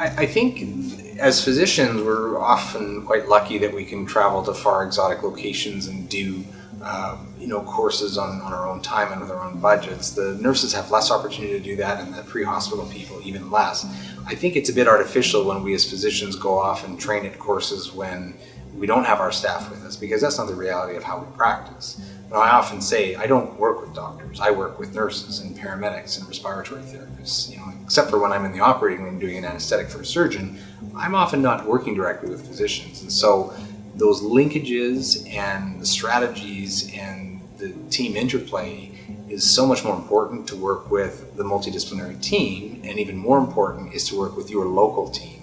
I, I think as physicians, we're often quite lucky that we can travel to far exotic locations and do um, you know, courses on, on our own time and with our own budgets. The nurses have less opportunity to do that and the pre-hospital people even less. I think it's a bit artificial when we as physicians go off and train at courses when we don't have our staff with us because that's not the reality of how we practice. You know, I often say I don't work with doctors, I work with nurses and paramedics and respiratory therapists. You know, except for when I'm in the operating room doing an anesthetic for a surgeon, I'm often not working directly with physicians. And so those linkages and the strategies and the team interplay is so much more important to work with the multidisciplinary team and even more important is to work with your local team